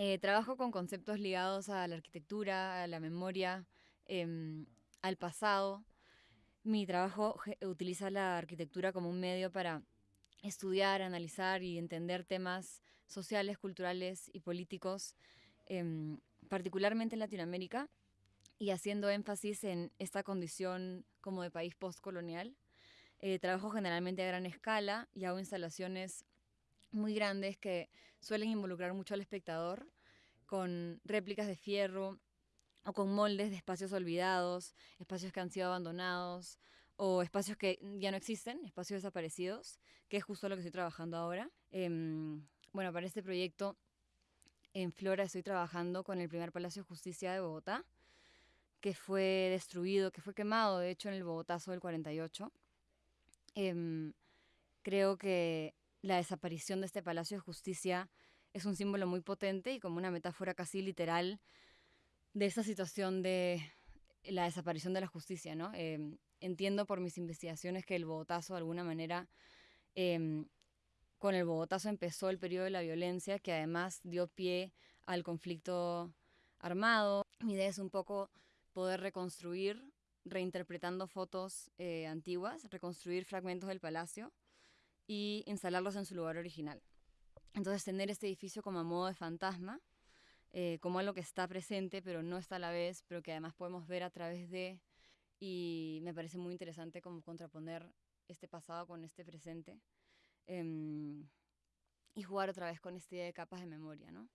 Eh, trabajo con conceptos ligados a la arquitectura, a la memoria, em, al pasado. Mi trabajo utiliza la arquitectura como un medio para estudiar, analizar y entender temas sociales, culturales y políticos, em, particularmente en Latinoamérica, y haciendo énfasis en esta condición como de país postcolonial. Eh, trabajo generalmente a gran escala y hago instalaciones muy grandes que suelen involucrar mucho al espectador, con réplicas de fierro o con moldes de espacios olvidados, espacios que han sido abandonados o espacios que ya no existen, espacios desaparecidos, que es justo lo que estoy trabajando ahora. Em, bueno, para este proyecto en Flora estoy trabajando con el primer Palacio de Justicia de Bogotá, que fue destruido, que fue quemado, de hecho, en el Bogotazo del 48. Em, creo que la desaparición de este Palacio de Justicia es un símbolo muy potente y como una metáfora casi literal de esa situación de la desaparición de la justicia, ¿no? Em, entiendo por mis investigaciones que el Bogotazo, de alguna manera, em, con el Bogotazo empezó el periodo de la violencia, que además dio pie al conflicto armado. Mi idea es un poco poder reconstruir, reinterpretando fotos eh, antiguas, reconstruir fragmentos del palacio y instalarlos en su lugar original. Entonces tener este edificio como a modo de fantasma, eh, como algo que está presente pero no está a la vez, pero que además podemos ver a través de, y me parece muy interesante como contraponer este pasado con este presente em, y jugar otra vez con esta idea de capas de memoria, ¿no?